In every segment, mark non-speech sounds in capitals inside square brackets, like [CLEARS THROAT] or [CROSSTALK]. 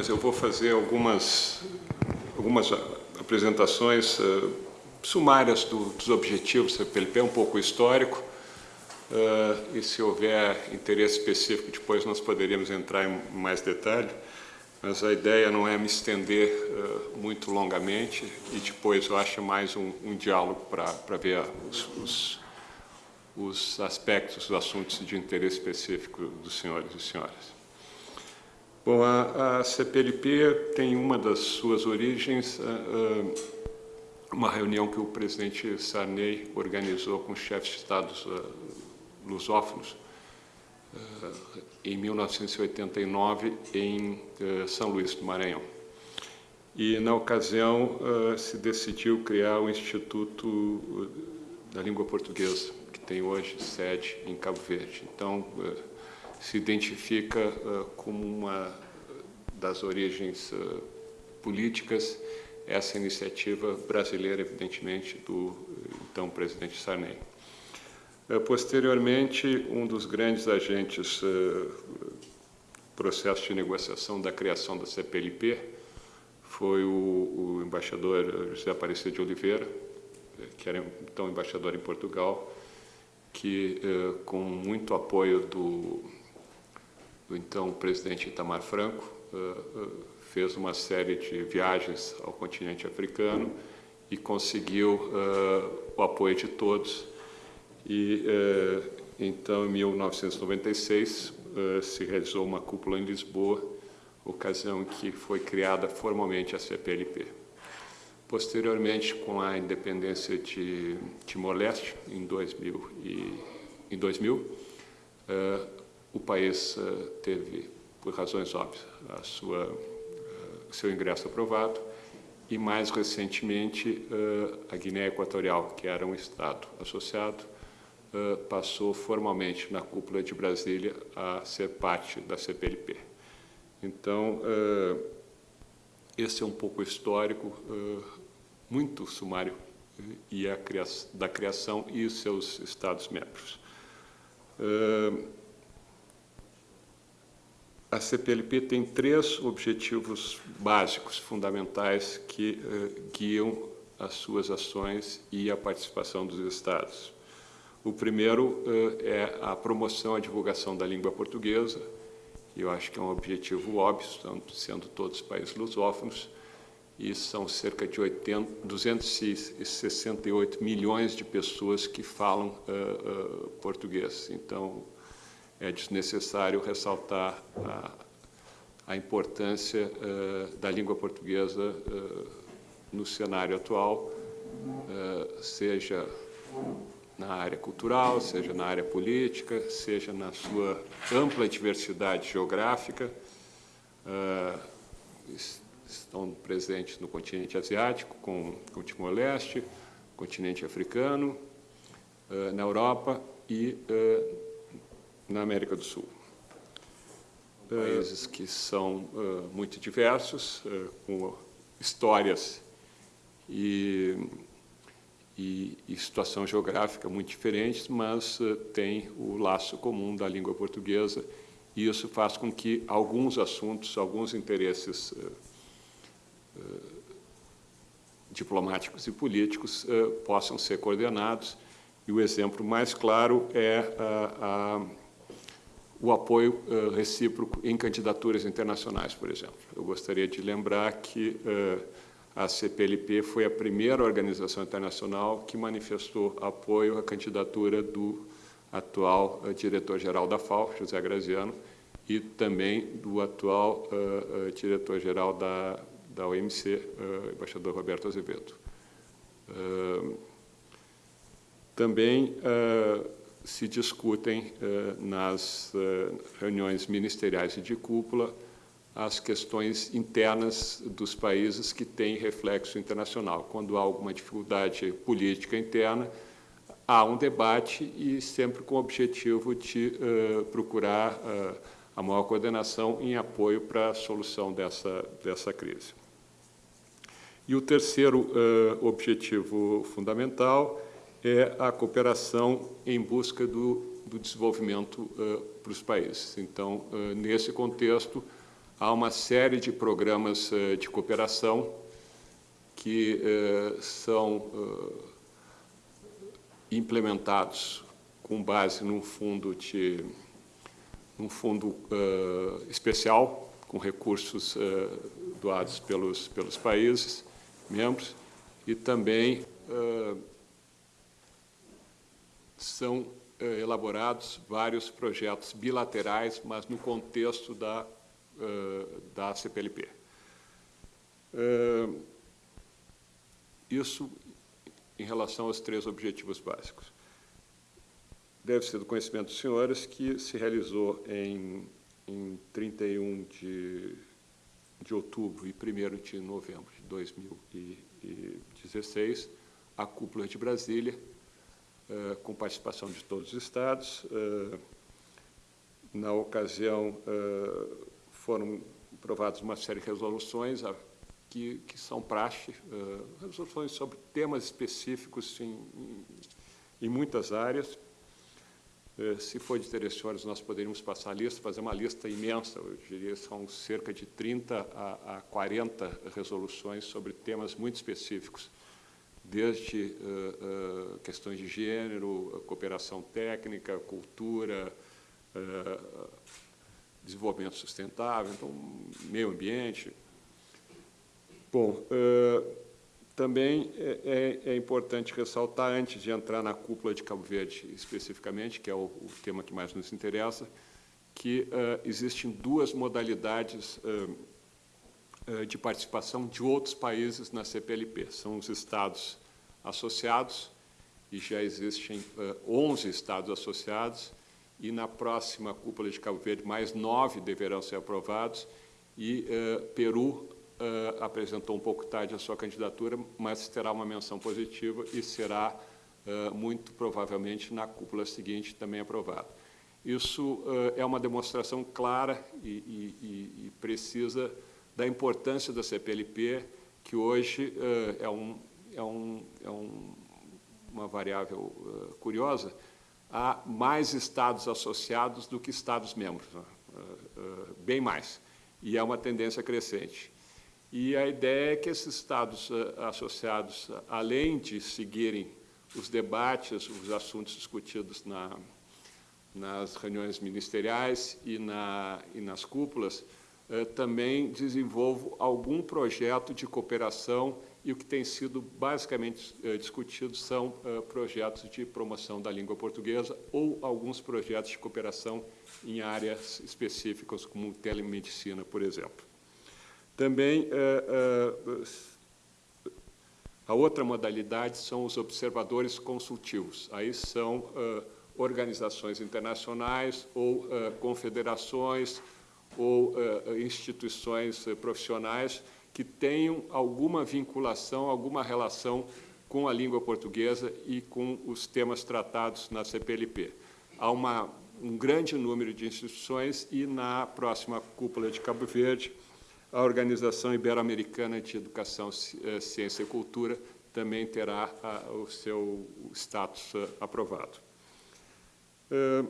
mas eu vou fazer algumas, algumas apresentações uh, sumárias do, dos objetivos do CPLP, um pouco histórico, uh, e se houver interesse específico, depois nós poderíamos entrar em mais detalhe, mas a ideia não é me estender uh, muito longamente, e depois eu acho mais um, um diálogo para ver os, os, os aspectos, os assuntos de interesse específico dos senhores e senhoras. Bom, a, a CPLP tem uma das suas origens, uh, uma reunião que o presidente Sarney organizou com chefes de estados uh, lusófonos em 1989 em São Luís do Maranhão. E, na ocasião, se decidiu criar o Instituto da Língua Portuguesa, que tem hoje sede em Cabo Verde. Então, se identifica uh, como uma das origens uh, políticas essa iniciativa brasileira, evidentemente, do então presidente Sarney. Uh, posteriormente, um dos grandes agentes processo de negociação da criação da CPLP foi o, o embaixador José Aparecido de Oliveira, que era então embaixador em Portugal, que, com muito apoio do do então presidente Itamar Franco, uh, uh, fez uma série de viagens ao continente africano e conseguiu uh, o apoio de todos. E então, em 1996, se realizou uma cúpula em Lisboa, ocasião em que foi criada formalmente a CPLP. Posteriormente, com a independência de Timor-Leste, em 2000, e, em 2000 o país uh, teve, por razões óbvias, a sua, uh, seu ingresso aprovado e, mais recentemente, uh, a Guiné Equatorial, que era um Estado associado, passou formalmente na cúpula de Brasília a ser parte da CPLP. Então, esse é um pouco histórico, muito sumário, e a da criação e seus Estados-membros. A CPLP tem três objetivos básicos, fundamentais, que uh, guiam as suas ações e a participação dos Estados. O primeiro uh, é a promoção e divulgação da língua portuguesa, que eu acho que é um objetivo óbvio, sendo todos países lusófonos, e são cerca de 80, 268 milhões de pessoas que falam uh, português. Então, é desnecessário ressaltar a, a importância uh, da língua portuguesa uh, no cenário atual, uh, seja na área cultural, seja na área política, seja na sua ampla diversidade geográfica. estão presentes no continente asiático, com, com o Timor-Leste, continente africano, na Europa e na América do Sul. Países que são uh, muito diversos, uh, com histórias e, e, e, situação geográfica muito diferentes, mas uh, tem o laço comum da língua portuguesa e isso faz com que alguns assuntos, alguns interesses diplomáticos e políticos possam ser coordenados. E o exemplo mais claro é a, a o apoio uh, recíproco em candidaturas internacionais, por exemplo. Eu gostaria de lembrar que uh, a CPLP foi a primeira organização internacional que manifestou apoio à candidatura do atual uh, diretor-geral da FAO, José Graziano, e também do atual diretor-geral da, da OMC, embaixador Roberto Azevedo. também se discutem eh, nas eh, reuniões ministeriais e de cúpula as questões internas dos países que têm reflexo internacional. Quando há alguma dificuldade política interna, há um debate e sempre com o objetivo de uh, procurar a maior coordenação em apoio para a solução dessa, dessa crise. E o terceiro objetivo fundamental é a cooperação em busca do, do desenvolvimento uh, para os países. Então, uh, nesse contexto, há uma série de programas de cooperação que são implementados com base num fundo de um fundo especial com recursos doados pelos pelos países membros e também são eh, elaborados vários projetos bilaterais, mas no contexto da, uh, da CPLP. Uh, isso em relação aos três objetivos básicos. Deve ser do conhecimento dos senhores que se realizou em, em 31 de, de outubro e 1 de novembro de 2016 a cúpula de Brasília, eh, com participação de todos os estados. Eh, na ocasião, eh, foram aprovadas uma série de resoluções que, que são praxe, resoluções sobre temas específicos em, em, em muitas áreas. Se for de interesse, senhores, nós poderíamos passar a lista, fazer uma lista imensa, eu diria são cerca de 30 a, a 40 resoluções sobre temas muito específicos desde uh, uh, questões de gênero, cooperação técnica, cultura, uh, desenvolvimento sustentável, então, meio ambiente. Bom, também é, é, é, importante ressaltar, antes de entrar na cúpula de Cabo Verde especificamente, que é o, o tema que mais nos interessa, que existem duas modalidades de participação de outros países na CPLP. São os estados associados, e já existem 11 eh, estados associados, e na próxima cúpula de Cabo Verde, mais nove deverão ser aprovados, e uh, Peru uh, apresentou um pouco tarde a sua candidatura, mas terá uma menção positiva e será, uh, muito provavelmente, na cúpula seguinte também aprovado. Isso é uma demonstração clara e, e, e precisa da importância da CPLP, que hoje uh, é, um, é, um, é um, uma variável uh, curiosa, há mais estados associados do que estados membros, uh, bem mais, e é uma tendência crescente. E a ideia é que esses estados associados, além de seguirem os debates, os assuntos discutidos na, nas reuniões ministeriais e, na, e nas cúpulas, também desenvolvo algum projeto de cooperação e o que tem sido basicamente eh, discutido são eh, projetos de promoção da língua portuguesa ou alguns projetos de cooperação em áreas específicas, como telemedicina, por exemplo. Também a outra modalidade são os observadores consultivos. Aí são organizações internacionais ou confederações ou instituições profissionais que tenham alguma vinculação, alguma relação com a língua portuguesa e com os temas tratados na CPLP. Há uma, um grande número de instituições e, na próxima cúpula de Cabo Verde, a Organização Ibero-Americana de Educação, Ciência e Cultura também terá a, o seu status aprovado. Uh,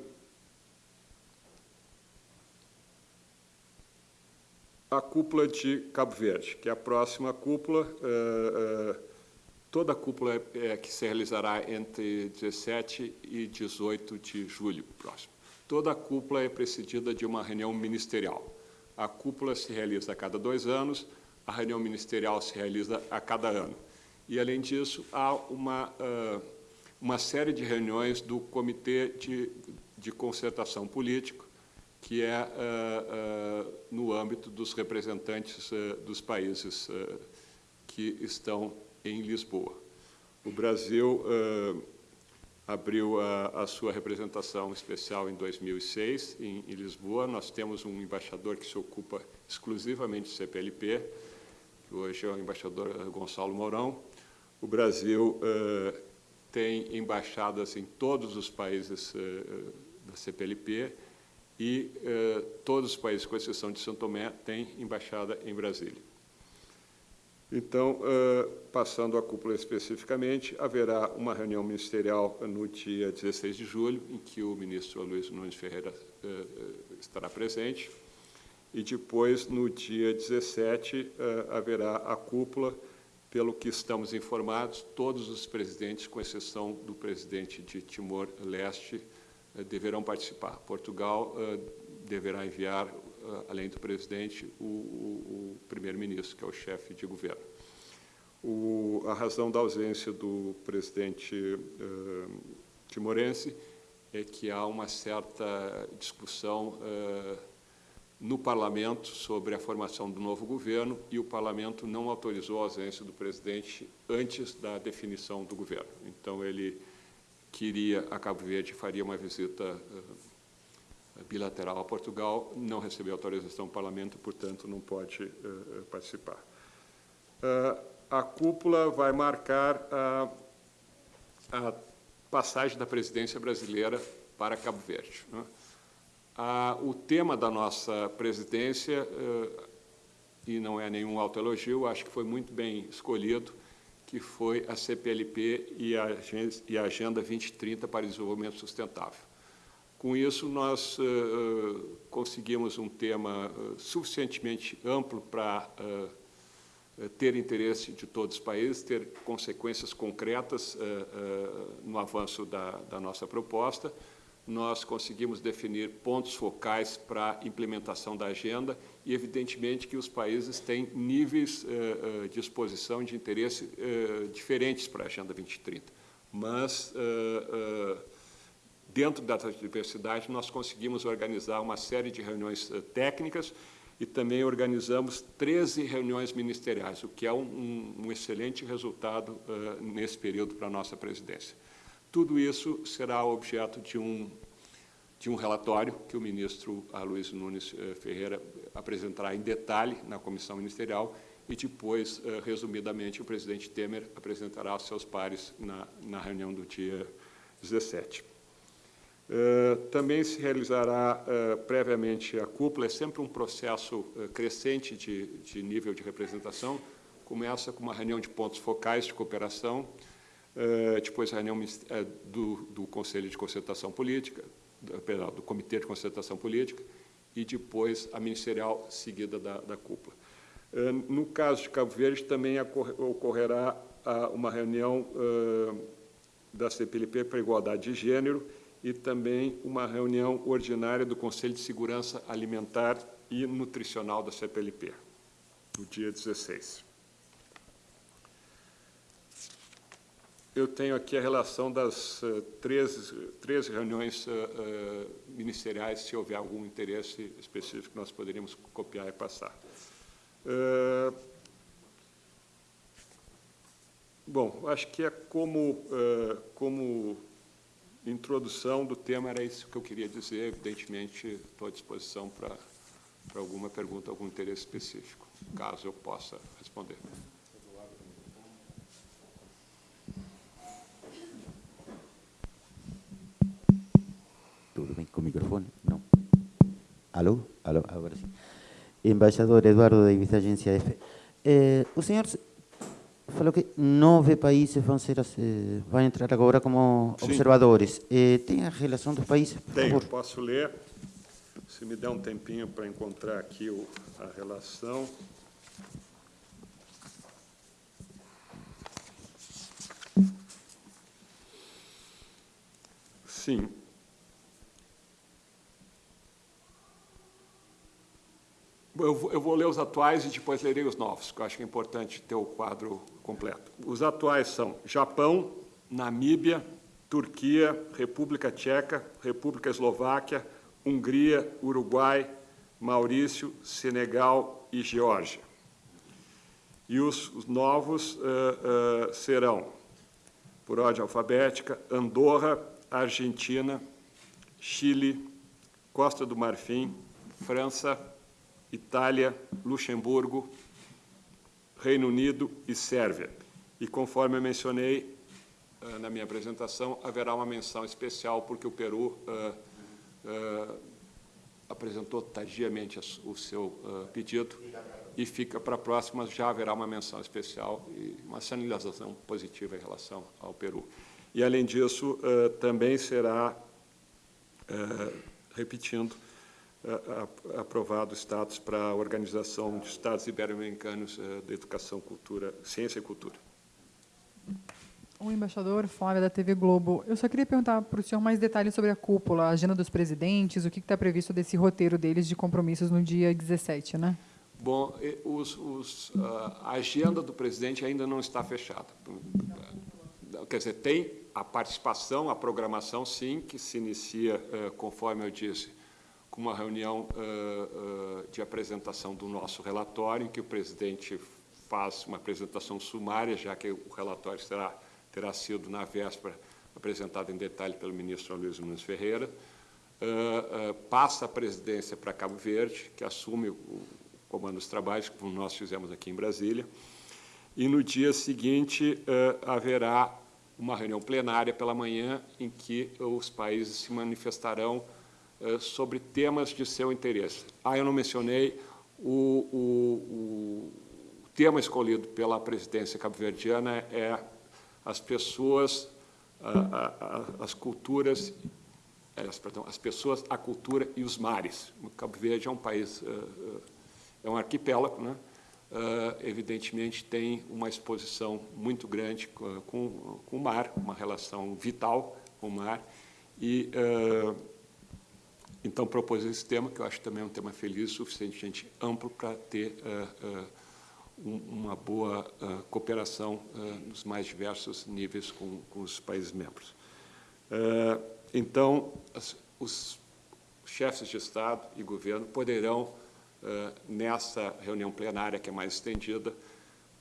a cúpula de Cabo Verde, que é a próxima cúpula, uh, uh, toda a cúpula é, que se realizará entre 17 e 18 de julho próximo. Toda a cúpula é precedida de uma reunião ministerial. A cúpula se realiza a cada dois anos, a reunião ministerial se realiza a cada ano. E, além disso, há uma, uma série de reuniões do Comitê de, de Concertação Político, que é uh, uh, no âmbito dos representantes uh, dos países que estão em Lisboa. O Brasil abriu a, a, sua representação especial em 2006, em, em, Lisboa. Nós temos um embaixador que se ocupa exclusivamente de CPLP, que hoje é o embaixador Gonçalo Mourão. O Brasil tem embaixadas em todos os países da CPLP, e eh, todos os países, com exceção de São Tomé, têm embaixada em Brasília. Então, eh, passando à cúpula especificamente, haverá uma reunião ministerial no dia 16 de julho, em que o ministro Luiz Nunes Ferreira eh, estará presente, e depois, no dia 17, haverá a cúpula, pelo que estamos informados, todos os presidentes, com exceção do presidente de Timor-Leste, deverão participar. Portugal deverá enviar, além do presidente, o, o, o primeiro-ministro, que é o chefe de governo. O, a razão da ausência do presidente timorense é que há uma certa discussão no parlamento sobre a formação do novo governo e o parlamento não autorizou a ausência do presidente antes da definição do governo. Então, ele queria a Cabo Verde faria uma visita uh, bilateral a Portugal, não recebeu autorização do parlamento, portanto, não pode participar a cúpula vai marcar a, a passagem da presidência brasileira para Cabo Verde. Né? O tema da nossa presidência, eh, e não é nenhum autoelogio, acho que foi muito bem escolhido, que foi a CPLP e a, e a Agenda 2030 para Desenvolvimento Sustentável. Com isso, nós uh, conseguimos um tema uh, suficientemente amplo para uh, eh, ter interesse de todos os países, ter consequências concretas no avanço da, da, nossa proposta. Nós conseguimos definir pontos focais para a implementação da agenda e, evidentemente, que os países têm níveis uh, de exposição de interesse diferentes para a Agenda 2030. Mas, dentro dessa diversidade, nós conseguimos organizar uma série de reuniões técnicas e também organizamos 13 reuniões ministeriais, o que é um, um, um excelente resultado nesse período para a nossa presidência. Tudo isso será objeto de um, de um relatório que o ministro Luiz Nunes Ferreira apresentará em detalhe na comissão ministerial e depois, uh, resumidamente, o presidente Temer apresentará aos seus pares na, na reunião do dia 17. Uh, também se realizará uh, previamente a cúpula, é sempre um processo crescente de, de, nível de representação, começa com uma reunião de pontos focais de cooperação, depois a reunião do, do, Conselho de Concertação Política, do Comitê de Concertação Política, e depois a ministerial seguida da, da cúpula. no caso de Cabo Verde, também ocorrerá uma reunião da CPLP para igualdade de gênero, e também uma reunião ordinária do Conselho de Segurança Alimentar e Nutricional da CPLP, no dia 16. Eu tenho aqui a relação das uh, 13, 13 reuniões uh, ministeriais, se houver algum interesse específico, nós poderíamos copiar e passar. Uh, bom, acho que é como, como introdução do tema era isso que eu queria dizer. Evidentemente, estou à disposição para, para alguma pergunta, algum interesse específico, caso eu possa responder. Tudo bem com o microfone? Não. Alô? Alô, agora sim. Embaixador Eduardo Davis, Agência F. Eh, o senhor falou que nove países vão ser eh, vão entrar agora como Sim. observadores. Eh, tem a relação dos países? Tenho, posso ler. Se me der um tempinho para encontrar aqui o, a relação. Sim. Eu, eu vou ler os atuais e depois lerei os novos, que eu acho que é importante ter o quadro completo. Os atuais são Japão, Namíbia, Turquia, República Tcheca, República Eslováquia, Hungria, Uruguai, Maurício, Senegal e Geórgia. E os, os novos uh, uh, serão, por ordem alfabética, Andorra, Argentina, Chile, Costa do Marfim, França, Itália, Luxemburgo, Reino Unido e Sérvia. E conforme eu mencionei uh, na minha apresentação, haverá uma menção especial porque o Peru uh, uh, apresentou tardiamente o seu pedido e fica para a próxima, já haverá uma menção especial e uma sinalização positiva em relação ao Peru. E, além disso, também será, repetindo, aprovado status para a Organização de Estados Ibero-Americanos da Educação, Cultura, Ciência e Cultura. O embaixador Flávia, da TV Globo. Eu só queria perguntar para o senhor mais detalhes sobre a cúpula, a agenda dos presidentes, o que está previsto desse roteiro deles de compromissos no dia 17, né? Bom, os, os, a agenda do presidente ainda não está fechada. Quer dizer, tem a participação, a programação, sim, que se inicia, conforme eu disse, com uma reunião de apresentação do nosso relatório, em que o presidente faz uma apresentação sumária, já que o relatório será, terá sido, na véspera, apresentado em detalhe pelo ministro Luiz Nunes Ferreira, passa a presidência para Cabo Verde, que assume o comando dos trabalhos, como nós fizemos aqui em Brasília, e no dia seguinte haverá uma reunião plenária pela manhã em que os países se manifestarão sobre temas de seu interesse. Ah, eu não mencionei o, o, o tema escolhido pela presidência cabo-verdiana é as pessoas, as culturas, perdão, as pessoas, a cultura e os mares. O Cabo Verde é um país é um arquipélago, né? Evidentemente tem uma exposição muito grande com, com, o mar, uma relação vital com o mar, e uh, então propôs esse tema, que eu acho também um tema feliz, suficientemente amplo para ter uh, um, uma boa cooperação nos mais diversos níveis com, com os países membros. então, as, os chefes de Estado e governo poderão uh, nessa reunião plenária, que é mais estendida,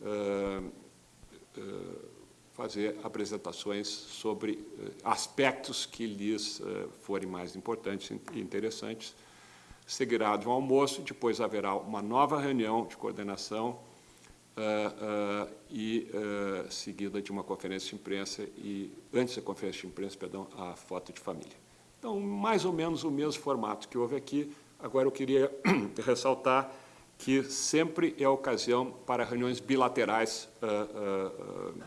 uh, uh, fazer apresentações sobre aspectos que lhes forem mais importantes e interessantes. Seguirá de um almoço, depois haverá uma nova reunião de coordenação e seguida de uma conferência de imprensa e, antes da conferência de imprensa, perdão, a foto de família. Então, mais ou menos o mesmo formato que houve aqui, Agora, eu queria [CLEARS THROAT] ressaltar que sempre é ocasião para reuniões bilaterais uh, uh, uh,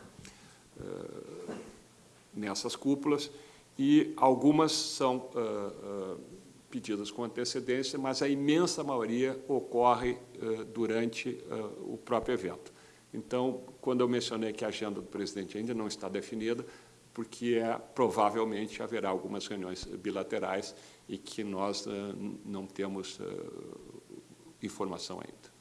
nessas cúpulas e algumas são pedidas com antecedência, mas a imensa maioria ocorre durante o próprio evento. Então, quando eu mencionei que a agenda do presidente ainda não está definida, porque é, provavelmente haverá algumas reuniões bilaterais e que nós uh, não temos uh, informação ainda.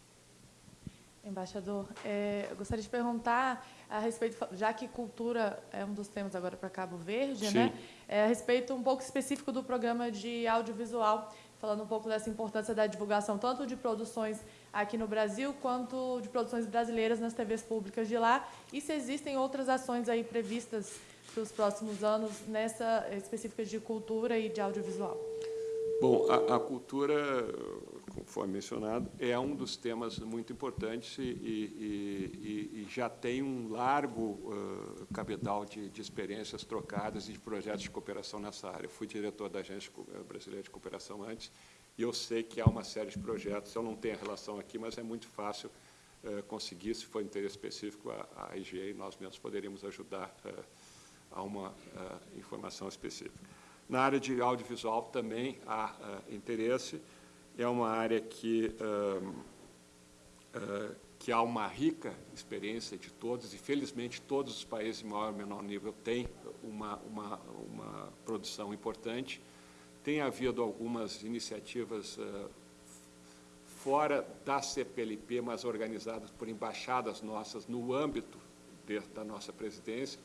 Embaixador, é, eu gostaria de perguntar a respeito, já que cultura é um dos temas agora para Cabo Verde, Sim. né? É, a respeito um pouco específico do programa de audiovisual, falando um pouco dessa importância da divulgação tanto de produções aqui no Brasil quanto de produções brasileiras nas TVs públicas de lá, e se existem outras ações aí previstas para os próximos anos nessa específica de cultura e de audiovisual? Bom, a, a, cultura, conforme mencionado, é um dos temas muito importantes e, e, e, e já tem um largo uh, cabedal de, de, experiências trocadas e de projetos de cooperação nessa área. Eu fui diretor da Agência Brasileira de Cooperação antes e eu sei que há uma série de projetos, eu não tenho a relação aqui, mas é muito fácil uh, conseguir, se for interesse específico, a, a IGE e nós mesmos poderíamos ajudar uh, a uma informação específica. Na área de audiovisual também há interesse, é uma área que, uh, que há uma rica experiência de todos, e felizmente todos os países de maior ou menor nível têm uma, uma, uma produção importante. Tem havido algumas iniciativas fora da CPLP, mas organizadas por embaixadas nossas no âmbito de, da nossa presidência,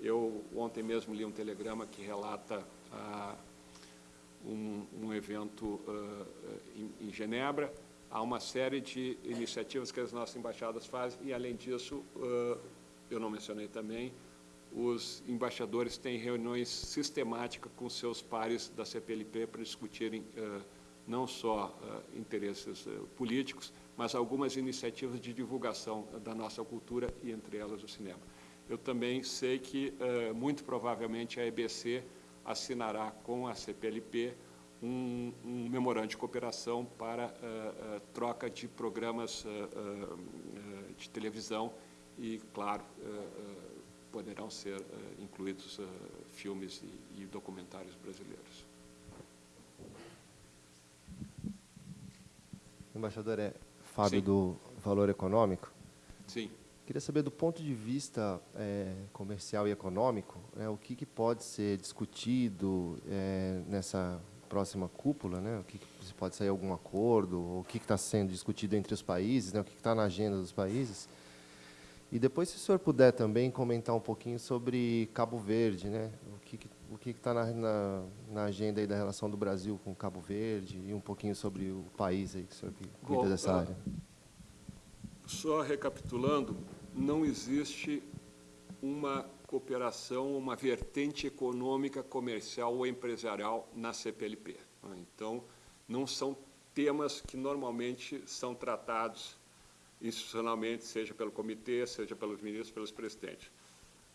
eu ontem mesmo li um telegrama que relata ah, um, um, evento ah, em, em, Genebra. Há uma série de iniciativas que as nossas embaixadas fazem e, além disso, ah, eu não mencionei também, os embaixadores têm reuniões sistemáticas com seus pares da CPLP para discutirem não só interesses políticos, mas algumas iniciativas de divulgação da nossa cultura e, entre elas, o cinema. Eu também sei que, uh, muito provavelmente, a EBC assinará com a CPLP um, um memorando de cooperação para uh, uh, troca de programas de televisão e, claro, poderão ser incluídos filmes e, e documentários brasileiros. Embaixador, é Fábio Sim. do Valor Econômico. Sim. Queria saber, do ponto de vista é, comercial e econômico, né, o que, que pode ser discutido é, nessa próxima cúpula, né? O que, que se pode sair algum acordo, o que está sendo discutido entre os países, né? o que está na agenda dos países. E depois, se o senhor puder também comentar um pouquinho sobre Cabo Verde, né? O que o que está na, na, na agenda aí da relação do Brasil com Cabo Verde e um pouquinho sobre o país aí que o senhor cuida Bom, dessa ah, área. Só recapitulando, não existe uma cooperação, uma vertente econômica, comercial ou empresarial na CPLP. Então, não são temas que normalmente são tratados institucionalmente, seja pelo comitê, seja pelos ministros, pelos presidentes.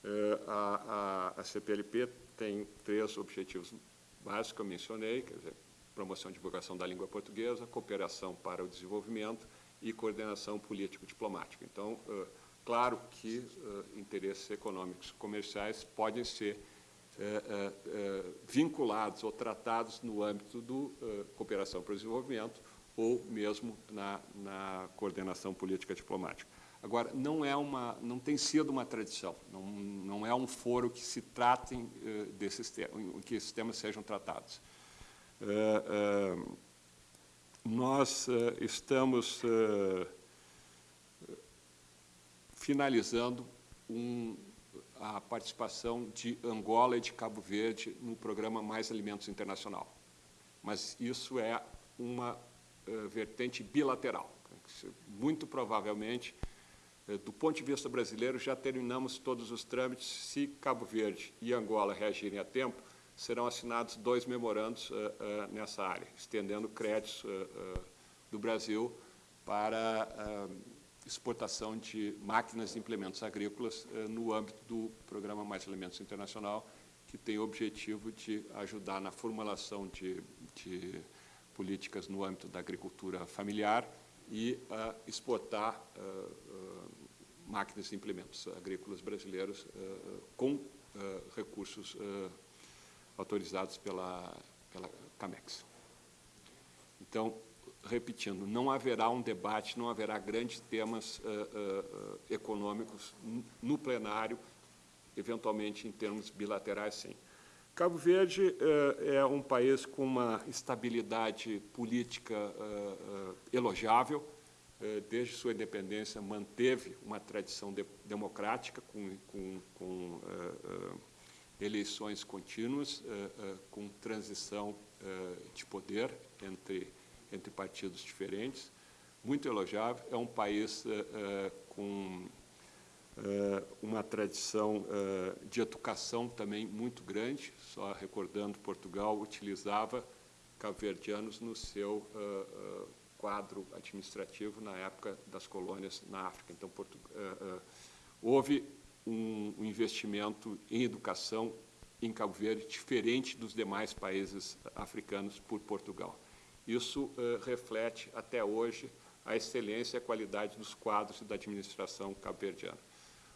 Eh, A, a, a CPLP tem três objetivos básicos que eu mencionei, quer dizer, promoção e divulgação da língua portuguesa, cooperação para o desenvolvimento e coordenação político-diplomática. Então, eh, claro que eh, interesses econômicos comerciais podem ser eh, eh, vinculados ou tratados no âmbito eh, cooperação para o desenvolvimento ou mesmo na, na coordenação política diplomática. Agora, não é uma, não tem sido uma tradição, não, não é um foro que se tratem desses temas, em que esses temas sejam tratados. Nós estamos finalizando um- a participação de Angola e de Cabo Verde no programa Mais Alimentos Internacional. Mas isso é uma eh, vertente bilateral. Muito provavelmente, eh, do ponto de vista brasileiro, já terminamos todos os trâmites. Se Cabo Verde e Angola reagirem a tempo, serão assinados dois memorandos eh, nessa área, estendendo créditos do Brasil para exportação de máquinas e implementos agrícolas eh, no âmbito do Programa Mais Alimentos Internacional, que tem o objetivo de ajudar na formulação de, de políticas no âmbito da agricultura familiar e ah, exportar ah, ah, máquinas e implementos agrícolas brasileiros com recursos autorizados pela, pela CAMEX. Então, repetindo, não haverá um debate, não haverá grandes temas ah, ah, econômicos no plenário, eventualmente em termos bilaterais, sim. Cabo Verde eh, é um país com uma estabilidade política elogiável. Desde sua independência, manteve uma tradição de- democrática com, com, com eleições contínuas, com transição de poder entre, entre partidos diferentes. Muito elogiável. É um país eh, com eh, uma tradição eh, de educação também muito grande. Só recordando, Portugal utilizava cabo-verdianos no seu quadro administrativo na época das colônias na África. Então, houve um, um investimento em educação em Cabo Verde diferente dos demais países africanos por Portugal. Isso eh, reflete até hoje a excelência e a qualidade dos quadros da administração cabo-verdiana.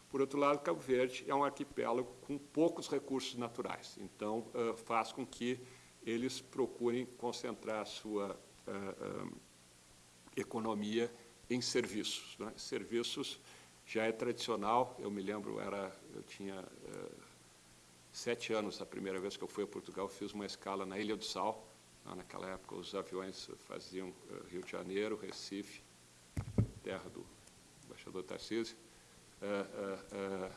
Por outro lado, Cabo Verde é um arquipélago com poucos recursos naturais, então eh, faz com que eles procurem concentrar a sua eh, economia em serviços. né? Serviços já é tradicional, eu me lembro, era, eu tinha sete anos, a primeira vez que eu fui a Portugal, fiz uma escala na Ilha do Sal. Né? Naquela época, os aviões faziam eh, Rio de Janeiro, Recife, terra do embaixador Tarcísio, eh, eh,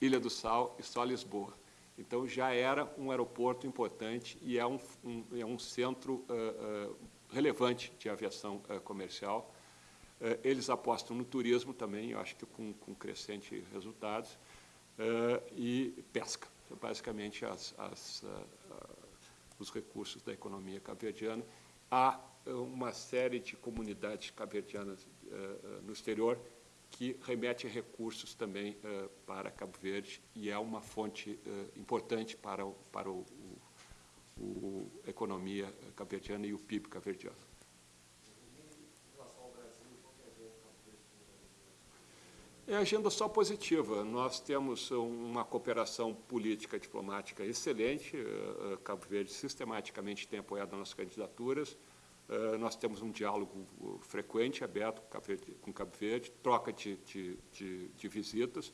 Ilha do Sal e só Lisboa. Então, já era um aeroporto importante e é um, um- é um centro relevante de aviação comercial. Eles apostam no turismo também, eu acho que com, com crescente resultados, e pesca. Basicamente as, as, ah, ah, os recursos da economia cabo-verdiana. Há eh, uma série de comunidades cabo-verdianas eh, eh, no exterior que remete recursos também para Cabo Verde e é uma fonte importante para, o, para o, economia cabo-verdiana e o PIB cabo-verdiano. É agenda só positiva. Nós temos uma cooperação política diplomática excelente. Eh, eh, Cabo Verde sistematicamente tem apoiado as nossas candidaturas. Uh, nós temos um diálogo frequente, aberto com Cabo Verde, com Cabo Verde troca de, de, de, de, visitas.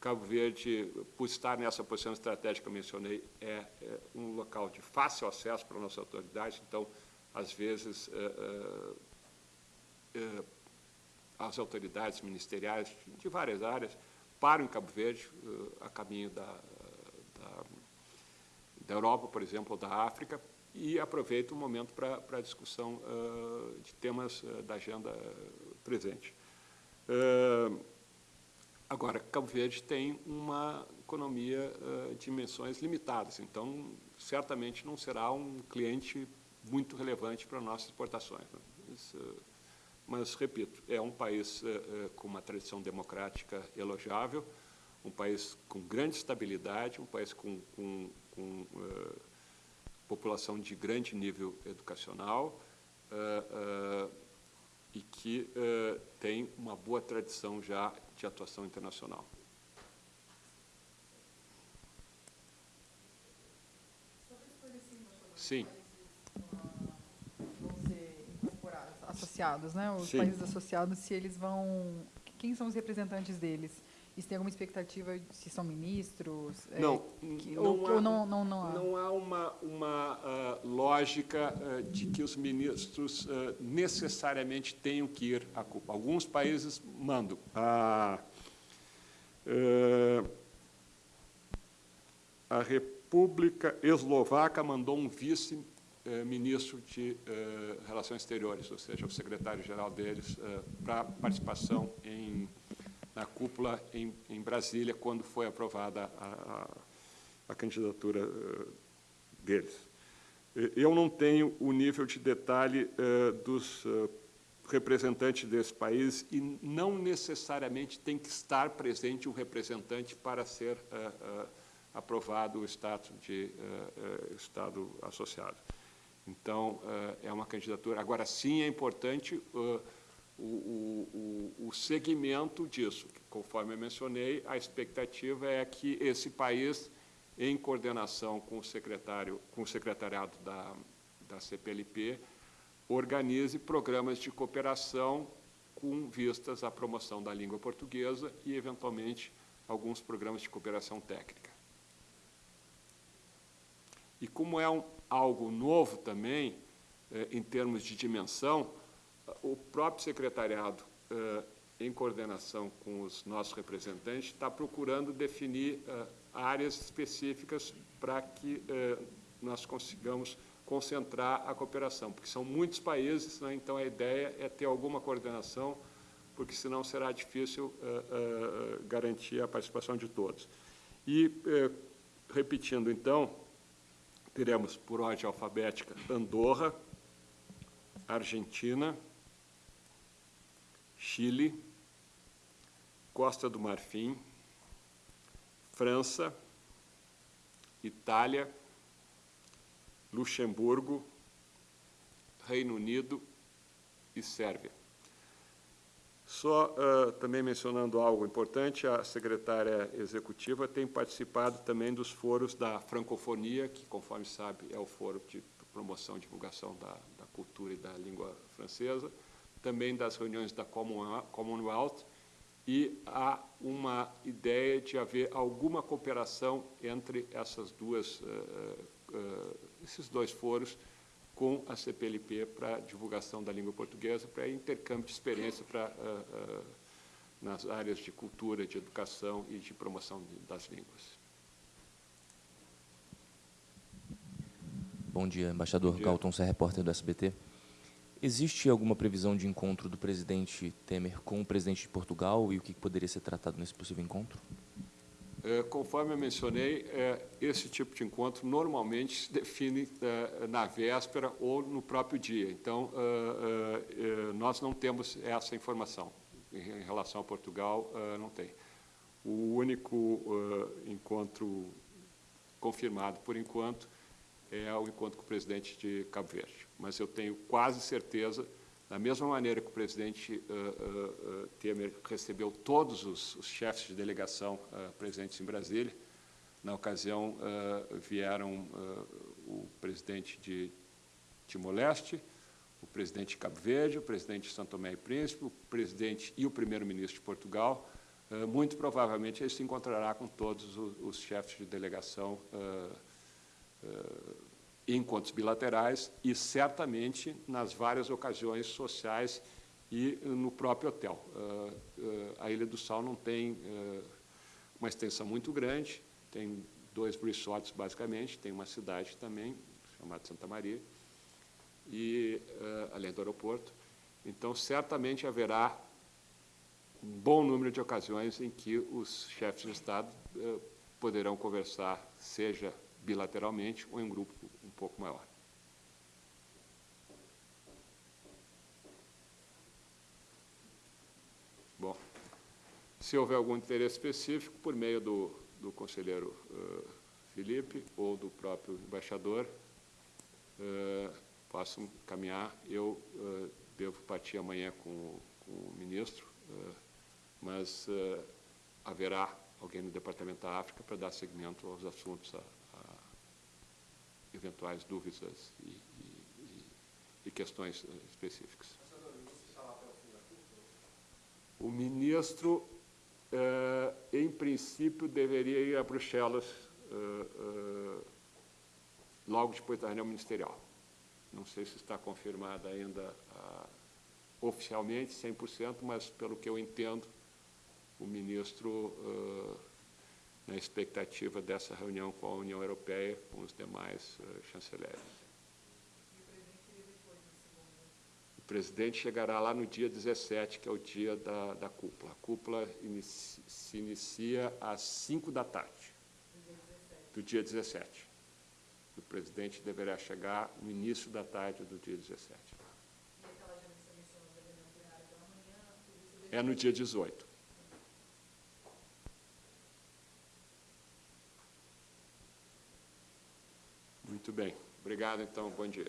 Cabo Verde, por estar nessa posição estratégica que eu mencionei, é, é um local de fácil acesso para a nossa autoridade, então, às vezes, uh, uh, as autoridades ministeriais de várias áreas param em Cabo Verde, a caminho da, da, da Europa, por exemplo, ou da África, e aproveito o momento para a discussão uh, de temas uh, da agenda presente. Uh, agora, Cabo Verde tem uma economia de dimensões limitadas, então certamente não será um cliente muito relevante para nossas exportações. Né? Mas, mas, repito, é um país com uma tradição democrática elogiável, um país com grande estabilidade, um país com, com, com população de grande nível educacional e que tem uma boa tradição já de atuação internacional. Sim. Vão ser incorporados, associados, né? Os Sim. países associados, se eles vão... Quem são os representantes deles? E se tem alguma expectativa se são ministros? é, Não, que- não ou, há- ou não, não, não há? Não há uma, uma ah, lógica ah, de que os ministros ah, necessariamente tenham que ir à Cuba. Alguns países mandam. A, a República Eslovaca mandou um vice-ministro de eh, Relações Exteriores, ou seja, o secretário-geral deles, para participação em, na cúpula em, em Brasília, quando foi aprovada a, a, a candidatura eh, deles. Eh, Eu não tenho o nível de detalhe eh, dos eh, representantes desse país e não necessariamente tem que estar presente um representante para ser eh, eh, aprovado o status de eh, eh, Estado associado. Então, eh, é uma candidatura. Agora, sim, é importante eh, o, o, o- segmento disso. Conforme eu mencionei, a expectativa é que esse país, em coordenação com o secretário, com o secretariado da, da CPLP, organize programas de cooperação com vistas à promoção da língua portuguesa e, eventualmente, alguns programas de cooperação técnica. E como é um, algo novo também, eh, em termos de dimensão, o próprio secretariado, eh, em coordenação com os nossos representantes, está procurando definir eh, áreas específicas para que eh, nós consigamos concentrar a cooperação, porque são muitos países, né, então a ideia é ter alguma coordenação, porque senão será difícil eh, eh, garantir a participação de todos. E, eh, repetindo então, teremos por ordem alfabética Andorra, Argentina, Chile, Costa do Marfim, França, Itália, Luxemburgo, Reino Unido e Sérvia. Só ah, também mencionando algo importante, a secretária executiva tem participado também dos foros da francofonia, que, conforme sabe, é o foro de promoção e divulgação da, da cultura e da língua francesa, também das reuniões da Common- Commonwealth, e há uma ideia de haver alguma cooperação entre essas duas, eh, eh, esses dois foros com a CPLP para divulgação da língua portuguesa, para intercâmbio de experiência para, eh, eh, nas áreas de cultura, de educação e de promoção das línguas. Bom dia, embaixador Bom dia. Galton Serra, repórter do SBT. Existe alguma previsão de encontro do presidente Temer com o presidente de Portugal e o que poderia ser tratado nesse possível encontro? Eh, Conforme eu mencionei, eh, esse tipo de encontro normalmente se define eh, na véspera ou no próprio dia. Então, eh, eh, eh, nós não temos essa informação. Em relação a Portugal, não tem. O único encontro confirmado, por enquanto, é o encontro com o presidente de Cabo Verde. Mas eu tenho quase certeza, da mesma maneira que o presidente eh, eh, Temer recebeu todos os, os chefes de delegação eh, presentes em Brasília, na ocasião vieram o presidente de Timor-Leste, o presidente de Cabo Verde, o presidente de São Tomé e Príncipe, o presidente e o primeiro-ministro de Portugal. Uh, muito provavelmente ele se encontrará com todos os, chefes de delegação uh, uh, encontros bilaterais e certamente nas várias ocasiões sociais e no próprio hotel. a Ilha do Sal não tem uma extensão muito grande, tem dois resorts basicamente, tem uma cidade também, chamada Santa Maria, e além do aeroporto. Então, certamente haverá um bom número de ocasiões em que os chefes de Estado poderão conversar, seja bilateralmente ou em grupo pouco maior. Bom, se houver algum interesse específico, por meio do, do conselheiro uh, Felipe ou do próprio embaixador, uh, possam caminhar. Eu uh, devo partir amanhã com, com o ministro, mas haverá alguém no Departamento da África para dar seguimento aos assuntos, a eventuais dúvidas e, e, e questões específicas. O ministro, em princípio, deveria ir a Bruxelas logo depois da reunião ministerial. Não sei se está confirmada ainda ah, oficialmente, 100%, mas pelo que eu entendo, o ministro, na expectativa dessa reunião com a União Europeia, com os demais ah, chanceleres. O presidente chegará lá no dia 17, que é o dia da, da cúpula. A cúpula inicia, se inicia às 5 da tarde, do dia 17 o presidente deverá chegar no início da tarde do dia 17. É no dia 18. Muito bem. Obrigado, então. Bom dia.